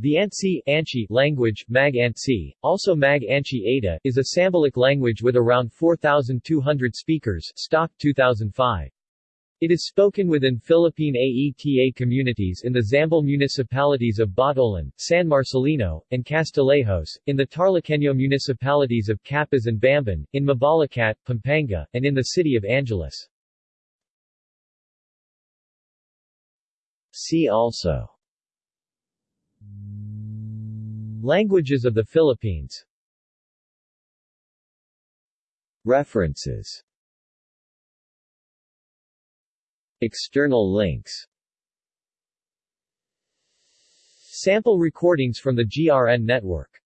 The Antsi Anchi language, Mag Antsi, also Mag Anchi Ayta, is a Sambalic language with around 4,200 speakers stock 2005. It is spoken within Philippine AETA communities in the Zambal municipalities of Botolan, San Marcelino, and Castillejos, in the Tarlaqueño municipalities of Capas and Bamban, in Mabalacat, Pampanga, and in the city of Angeles. See also Languages of the Philippines. References. External links. Sample recordings from the GRN network